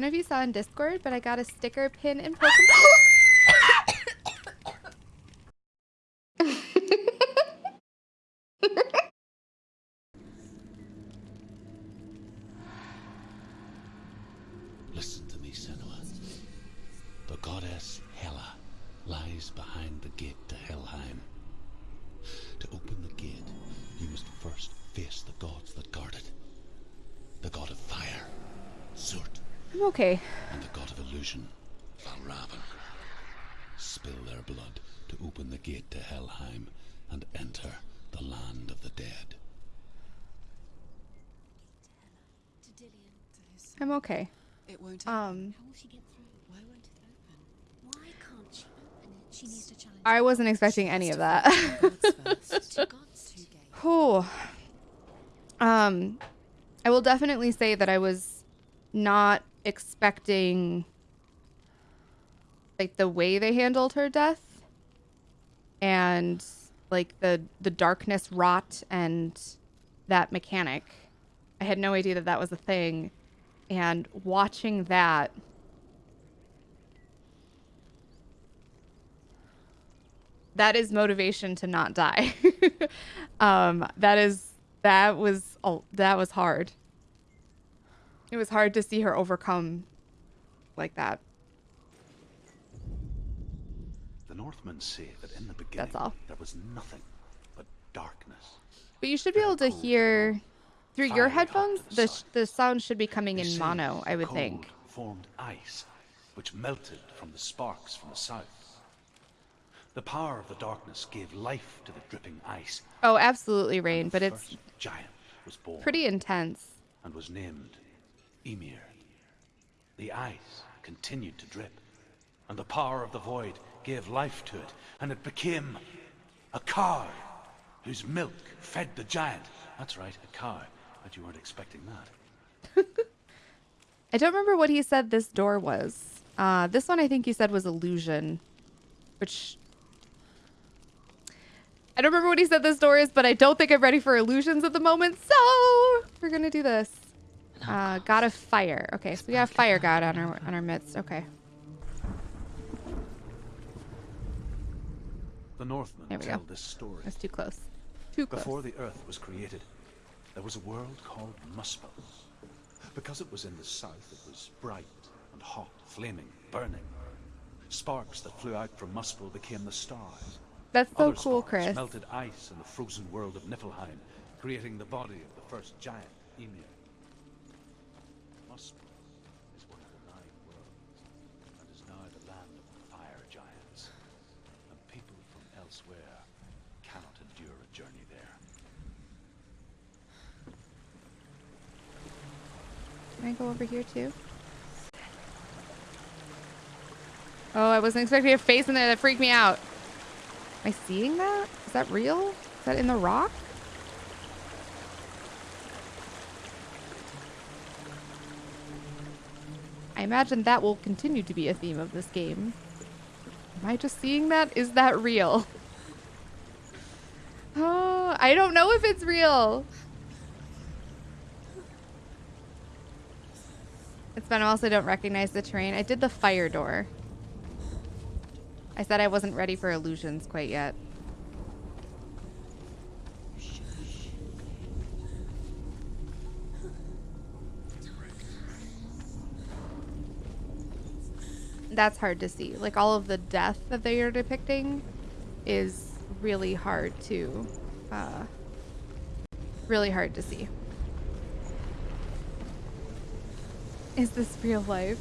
don't know if you saw in Discord, but I got a sticker pin in Pokemon. Listen to me, Senua. The goddess Hela lies behind the gate to Helheim. To open the gate, you must first face the gods that guard it. The god of fire, Surt, I'm okay. and the god of illusion, Valravn. Spill their blood to open the gate to Helheim and enter the land of the dead. I'm okay. It won't Um, How will she get through? Why won't it open? Why can't she open it? She needs to challenge I wasn't expecting any of that. gods first. two gods. Two gates. Whew. Um, I will definitely say that I was not expecting like the way they handled her death and like the the darkness rot and that mechanic. I had no idea that that was a thing and watching that that is motivation to not die. um, that is that was oh, that was hard. It was hard to see her overcome like that. The Northmen say that in the beginning all. there was nothing but darkness. But you should be able to hear through your headphones. the The sh- sides. the sound should be coming in mono. I would think. cold Formed ice, which melted from the sparks from the south. The power of the darkness gave life to the dripping ice. Oh, absolutely, Rain. But it's giant was born pretty intense. and was named Ymir. The ice continued to drip, and the power of the void gave life to it, and it became a cow whose milk fed the giant. That's right, a cow. But you weren't expecting that. I don't remember what he said this door was. Uh, this one I think he said was illusion, which I don't remember what he said this door is, but I don't think I'm ready for illusions at the moment. So we're gonna do this. Uh, god of fire. Okay, so we got a fire god on our on our midst. Okay, The Northmen There we tell go. this story. that's too close. Too close. Before the earth was created, there was a world called Muspel. Because it was in the south, it was bright and hot, flaming, burning. Sparks that flew out from Muspel became the stars. That's so Other cool, Chris. melted ice in the frozen world of Niflheim, creating the body of the first giant, Ymir. Muspel is one of the nine worlds, and is now the land of the fire giants. And people from elsewhere cannot endure a journey there. Can I go over here too? Oh, I wasn't expecting a face in there. That freaked me out. Am I seeing that? Is that real? Is that in the rock? I imagine that will continue to be a theme of this game. Am I just seeing that? Is that real? Oh, I don't know if it's real. It's been I also don't recognize the terrain. I did the fire door. I said I wasn't ready for illusions quite yet. That's hard to see. Like all of the death that they are depicting is really hard to uh really hard to see. Is this real life?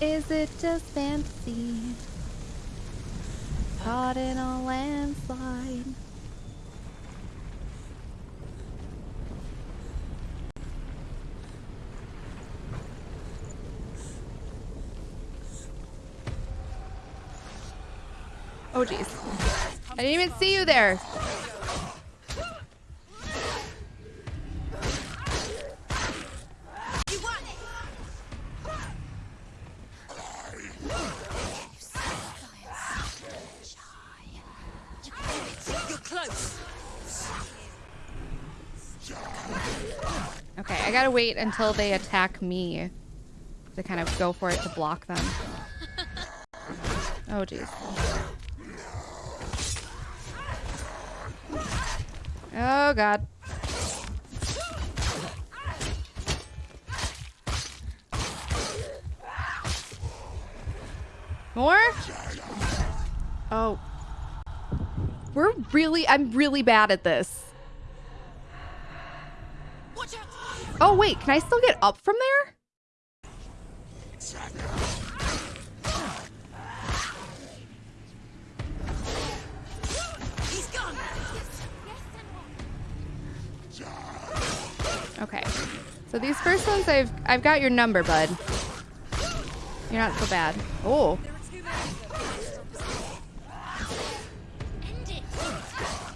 Is it just fantasy? Caught in a landslide. Oh jeez. I didn't even see you there. Okay, I gotta wait until they attack me to kind of go for it to block them. Oh jeez. Oh god. More? Oh. We're really, I'm really bad at this. Oh, wait, can I still get up from there? He's Okay. So these first ones, I've, I've got your number, bud. You're not so bad. Oh. oh there are too many of them. End it.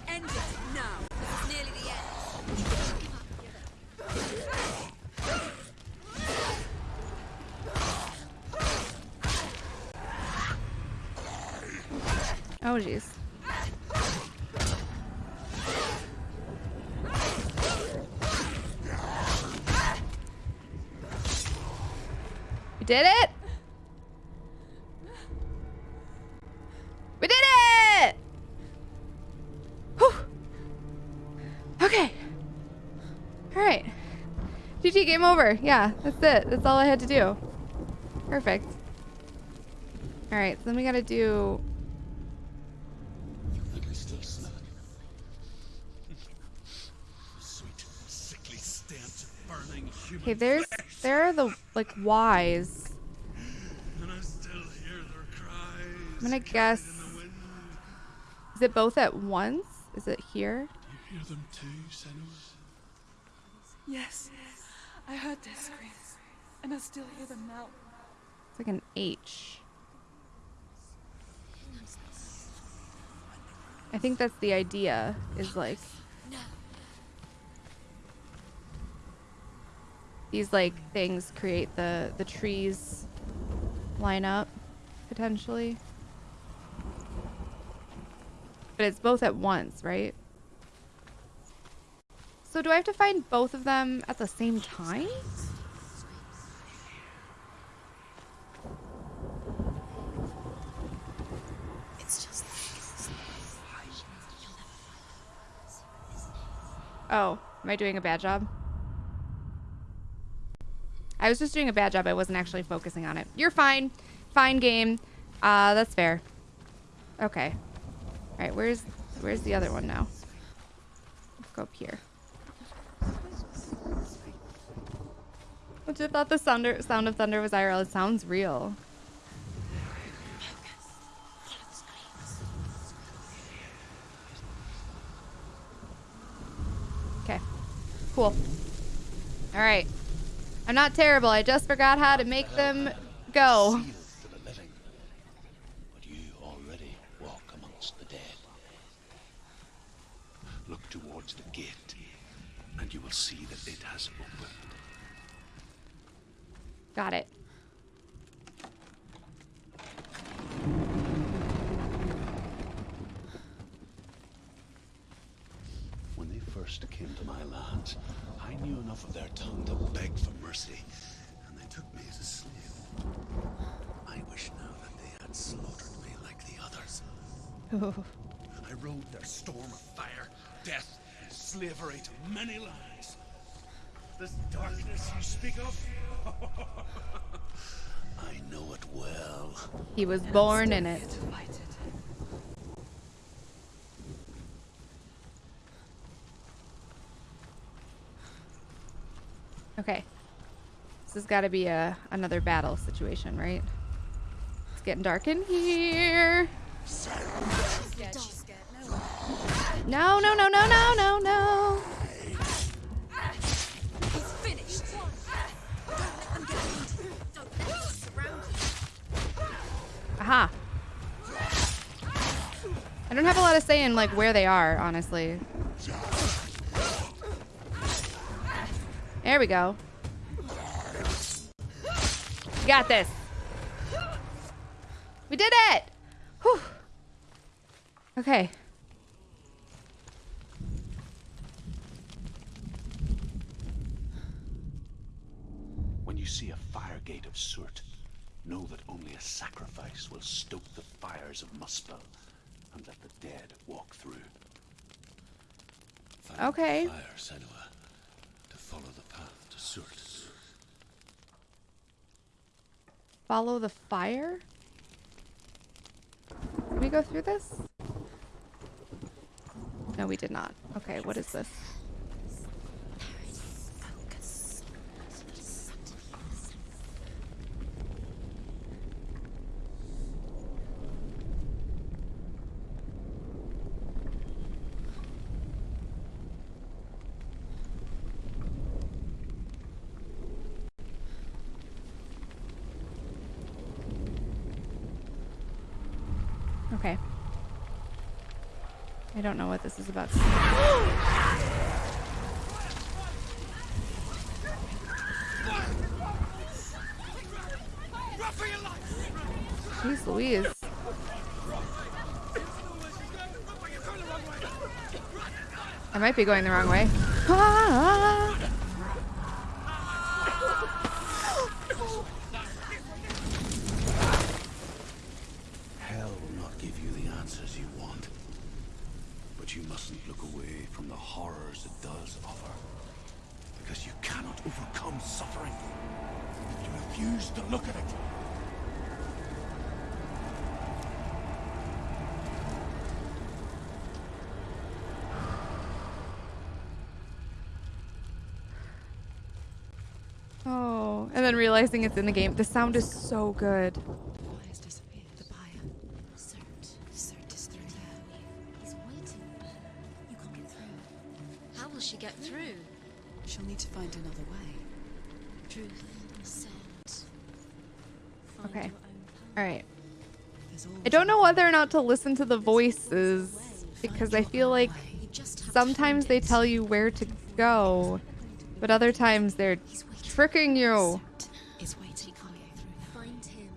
End it now. This is nearly the end. Oh, jeez. We did it! We did it! Whew. Okay. Alright. GG, game over. Yeah, that's it. That's all I had to do. Perfect. Alright, so then we gotta do I can still smell it. Sweet, sickly stench of burning human Okay, there's there are the like Y's. And I still hear their cries. I'm gonna guess- In the wind. Is it both at once? Is it here? You hear them too, Senua? Yes, I heard their screams, and I still hear them now. It's like an H. I think that's the idea. Is like these like things create the the trees line up potentially. But it's both at once, right? So do I have to find both of them at the same time? Oh, am I doing a bad job? I was just doing a bad job. I wasn't actually focusing on it. You're fine. Fine game. Uh, that's fair. Okay. All right, where's where's the other one now? Let's go up here. I just thought the sounder, sound of thunder was IRL. It sounds real. Okay. Cool. All right. I'm not terrible. I just forgot how to make them go. Sealed to the living. But you already walk amongst the dead. Look towards the gate, and you will see that it has opened. Got it. When they first came to my lands, I knew enough of their tongue to beg for mercy, and they took me as a slave. I wish now that they had slaughtered me like the others. I rode their storm of fire, death, and slavery to many lands. This darkness you speak of? I know it well. He was born in it. Fight it. Okay. This has got to be a another battle situation, right? It's getting dark in here. Scared, she's scared. No, No, no, no, no, no, no, Aha. I don't have a lot of say in like where they are, honestly. There we go. We got this. We did it. Whew. Okay. When you see a fire gate of Surt, know that only a sacrifice will stoke the fires of Muspel and let the dead walk through. Find Okay. fire, Senua, to follow the path to Surt. Follow the fire? Did we go through this? No, we did not. Okay, what is this? Okay. I don't know what this is about. Jeez Louise. I might be going the wrong way. Ah! Hell will not give you the answers you want. But you mustn't look away from the horrors it does offer. Because you cannot overcome suffering. if You refuse to look at it. Oh, and then realizing it's in the game. The sound is so good. Fire's disappeared. The pyre. Surt. Surt is through there. He's waiting. You can't get through. How will she get through? She'll need to find another way. Truth, scent. Okay. your own path. All right. I don't know whether or not to listen to the voices because I feel like way. You just have to sometimes they tell you where to go, but other times they're tricking you. Surt is waiting for you through there. Find him.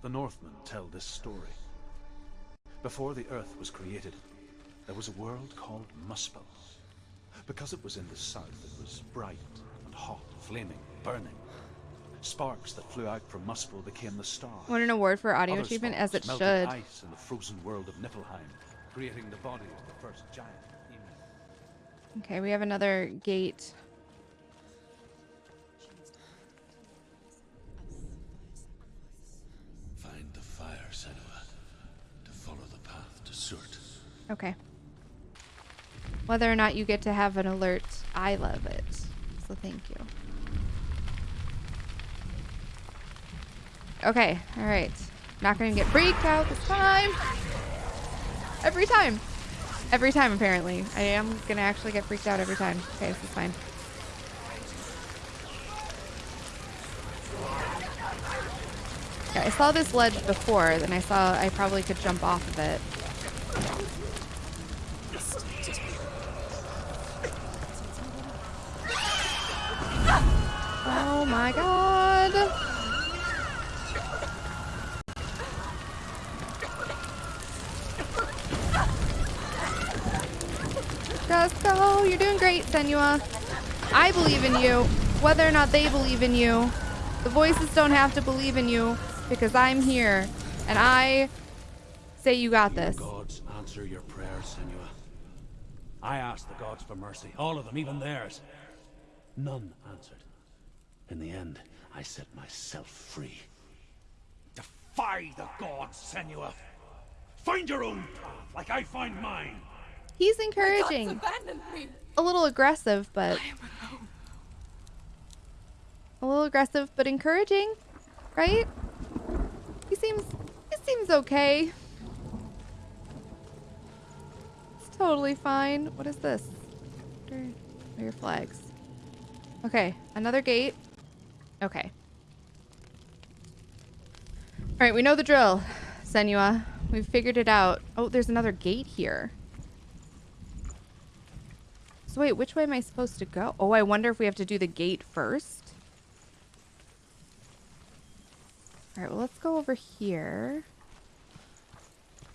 The Northmen tell this story. Before the earth was created, there was a world called Muspel. Because it was in the south, it was bright and hot, flaming, burning. Sparks that flew out from Muspel became the stars. Want an award for audio Other achievement as it should. ice in the frozen world of Niflheim, creating the body of the first giant. Ymir. Okay, we have another gate. Okay. Whether or not you get to have an alert, I love it. So thank you. Okay, alright. Not gonna get freaked out this time. Every time. Every time, apparently. I am gonna actually get freaked out every time. Okay, this is fine. I saw this ledge before, then I saw I probably could jump off of it. You're doing great, Senua. I believe in you. Whether or not they believe in you, the voices don't have to believe in you because I'm here and I say you got this. Gods answer your prayers, Senua. I asked the gods for mercy, all of them, even theirs. None answered. In the end, I set myself free. Defy the gods, Senua. Find your own path, like I find mine. He's encouraging. A little aggressive, but a little aggressive, but encouraging, right? He seems he seems okay. It's totally fine. What is this? What are, what are your flags? Okay, another gate. Okay. All right, we know the drill, Senua. We've figured it out. Oh, there's another gate here. So wait, which way am I supposed to go? Oh, I wonder if we have to do the gate first. All right, well, let's go over here.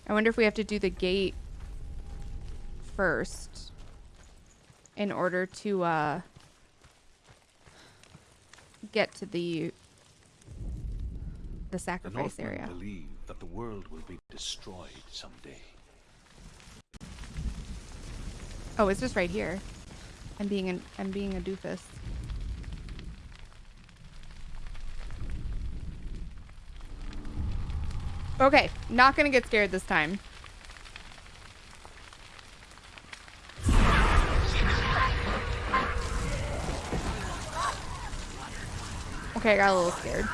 I wonder if we have to do the gate first in order to uh, get to the the The sacrifice Northmen area. believe that the world will be destroyed someday. Oh, it's just right here. I'm being an I'm being a doofus. Okay, not gonna get scared this time. Okay, I got a little scared.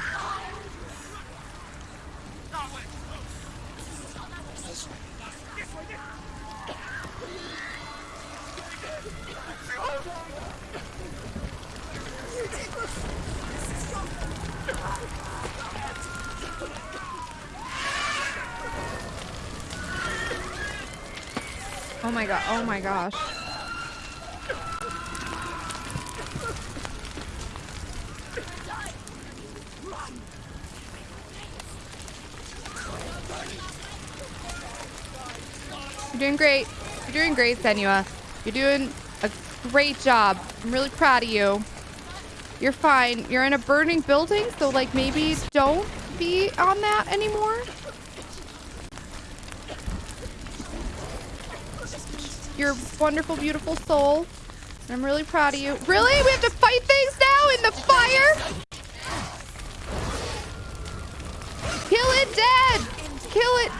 Oh my god, oh my gosh. You're doing great. You're doing great, Senua. You're doing a great job. I'm really proud of you. You're fine. You're in a burning building, so like maybe don't be on that anymore. Your wonderful, beautiful soul. I'm really proud of you. Really? We have to fight things now in the fire? Kill it dead! Kill it!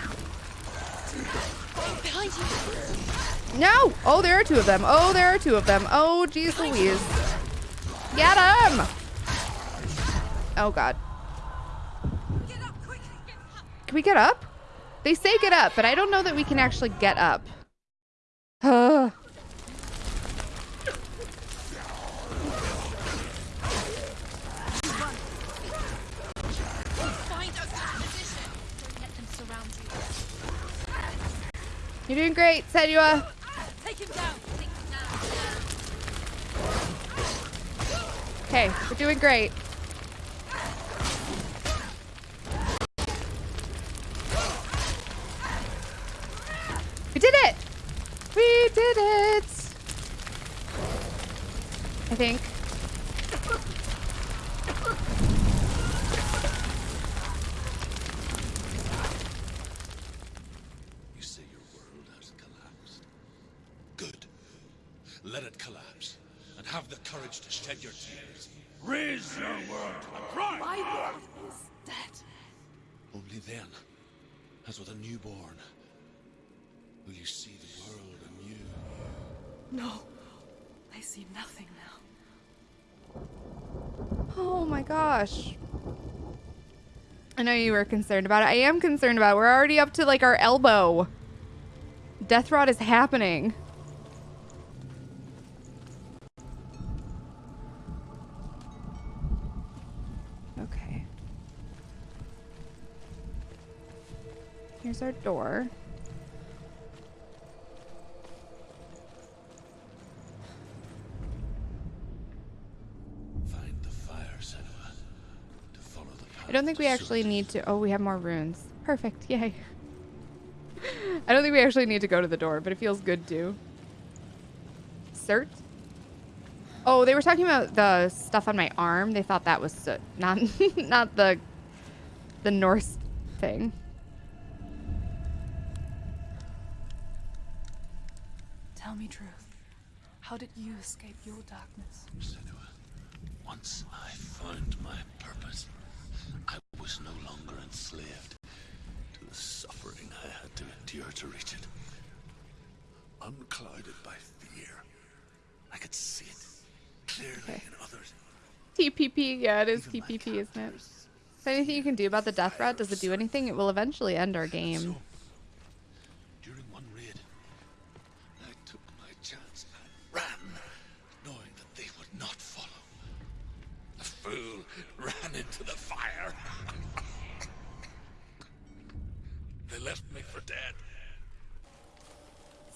No! Oh, there are two of them. Oh, there are two of them. Oh, jeez Louise. Get him! Oh, God. Can we get up? They say get up, but I don't know that we can actually get up. Ugh. Find us a position. Don't let them surround you. You're doing great, Senua. Take him down! Take him down! Okay, we're doing great. We did it! We did it! I think. You say your world has collapsed. Good. Let it collapse. And have the courage to shed your tears. Raise your world to the pride! My world is dead. Only then, as with a newborn, will you see the world anew. No. I see nothing now. Oh my gosh. I know you were concerned about it. I am concerned about it. We're already up to like our elbow. Death rot is happening. Okay. Here's our door. Find the fire, Senua. To follow the path I don't think we actually need to. Oh, we have more runes. Perfect. Yay. I don't think we actually need to go to the door, but it feels good to. Surt? Oh, they were talking about the stuff on my arm. They thought that was soot, not not the the Norse thing. Tell me Druth. How did you escape your darkness? Senua, once I found my purpose, I was no longer enslaved to the suffering I had to reach it. Unclouded by fear, I could see it clearly in others. TPP, yeah, it is Even TPP, isn't it? Is there anything you can do about the death rat? Does it do anything? It will eventually end our game. So, during one raid, I took my chance and ran, knowing that they would not follow. The fool ran into the fire. they left me for dead.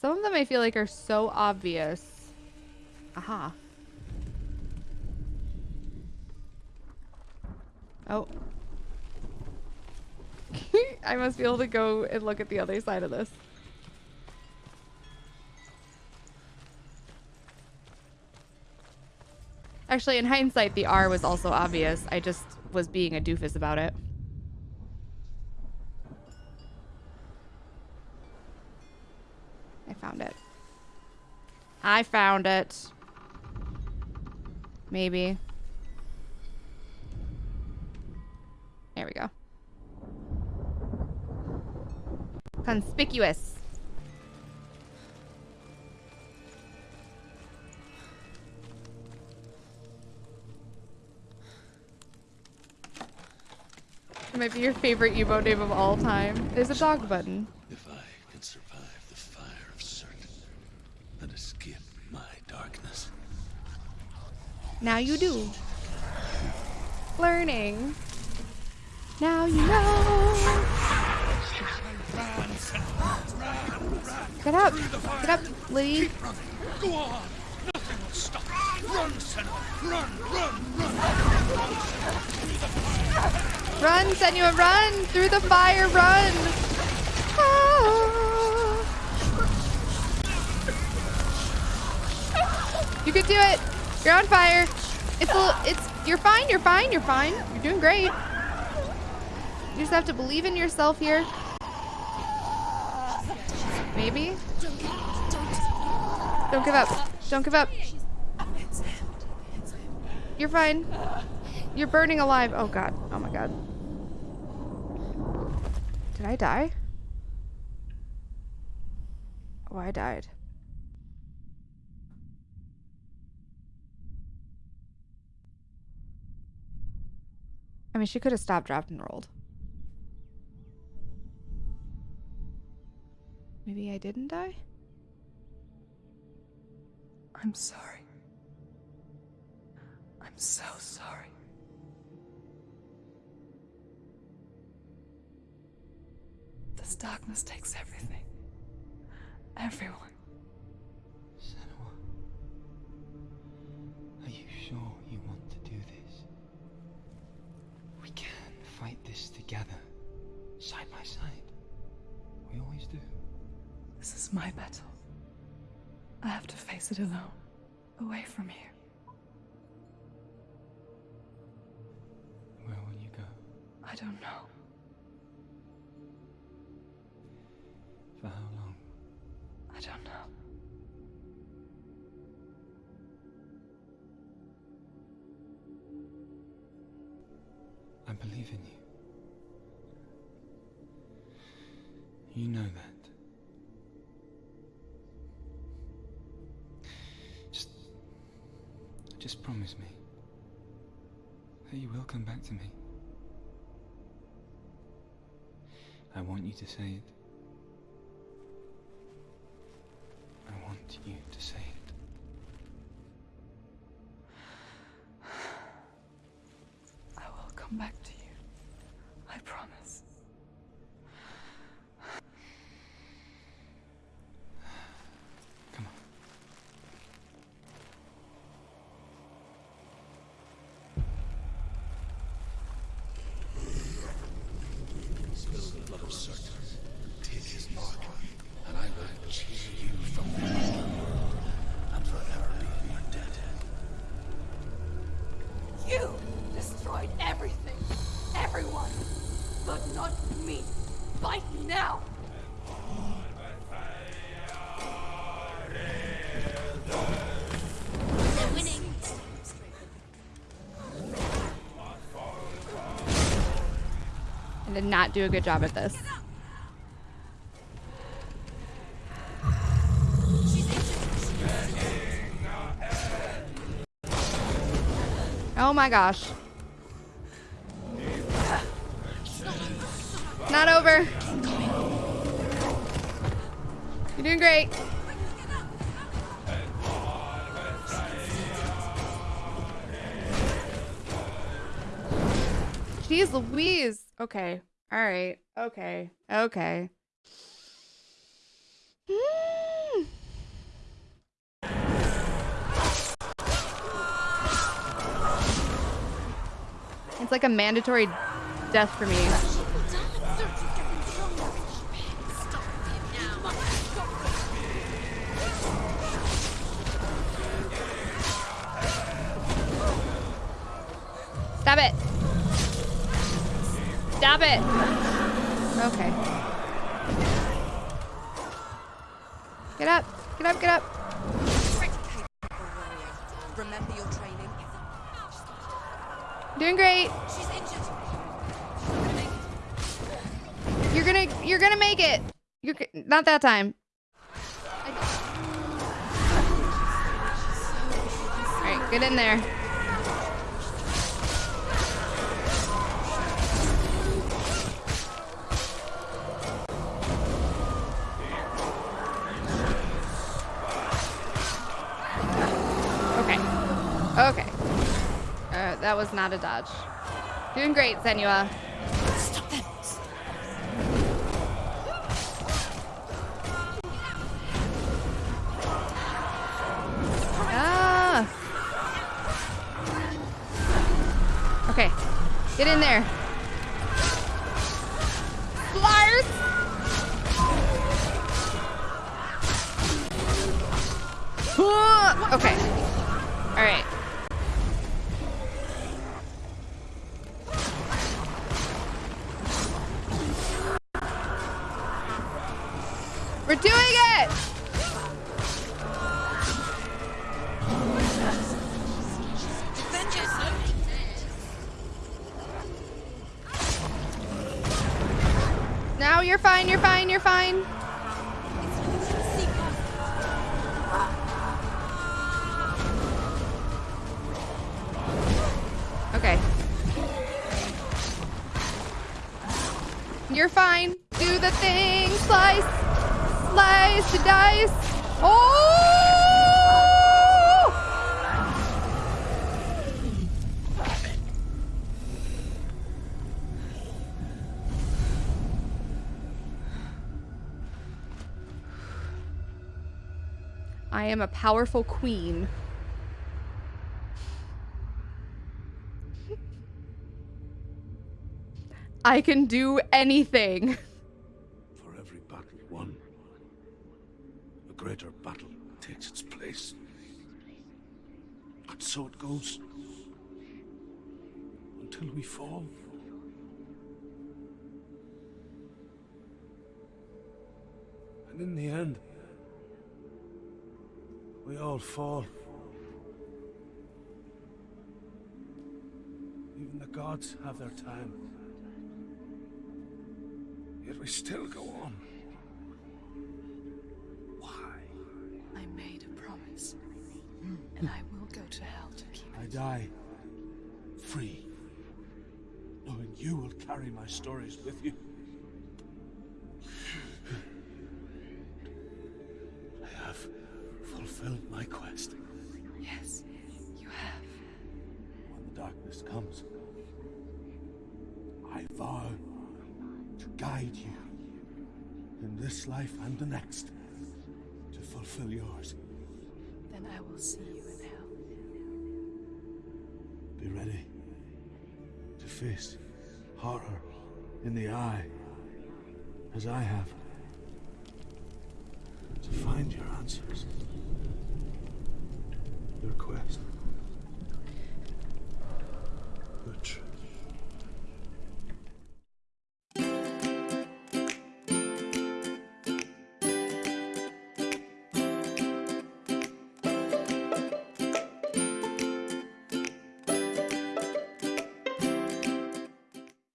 Some of them I feel like are so obvious. Aha. Oh. I must be able to go and look at the other side of this. Actually, in hindsight, the R was also obvious. I just was being a doofus about it. I found it. I found it. Maybe. There we go. Conspicuous. It might be your favorite emote name of all time. There's a dog button. If I can survive the fire of Surt and escape my darkness, Now you do. Learning. Now you know. Get up. Get up, Liddy. Go on! Nothing will stop. Run, Senua! Run, run, run! Run, Senua, run! Through the fire, run! Ah. You can do it! You're on fire! It's a it's, you're fine, you're fine, you're fine. You're doing great. You just have to believe in yourself here. Maybe? Don't give up. Don't give up. You're fine. You're burning alive. Oh god. Oh my god. Did I die? Oh, I died. I mean, she could have stopped, dropped, and rolled. Maybe I didn't die? I'm sorry. I'm so sorry. This darkness takes everything. Everyone. Senua, are you sure you this together, side by side. We always do. This is my battle. I have to face it alone, away from here. Where will you go? I don't know. For how long? I don't know. I believe in you. You know that. Just. Just promise me that you will come back to me. I want you to say it. I want you to say it. I will come back to you. I promise. Come on. Spill the did not do a good job at this. Oh my gosh. Not over. You're doing great. Jeez Louise. Okay. All right. Okay. Okay. It's like a mandatory death for me. Stop it. Okay. Get up. Get up. Get up. Pretty capable warrior. Remember your training? Doing great. She's injured. You're gonna you're gonna make it. You're not that time. All right, get in there. Not a dodge. Doing great, Senua. We're doing it! Am a powerful queen. I can do anything. For every battle won, a greater battle takes its place. And so it goes. Until we fall. And in the end, we all fall. Even the gods have their time. Yet we still go on. Why? I made a promise. And I will go to hell to keep I die free, knowing you will carry my stories with you. Fulfilled my quest. Yes, you have. When the darkness comes, I vow to guide you in this life and the next to fulfill yours. Then I will see you in hell. Be ready to face horror in the eye, as I have. To find your answers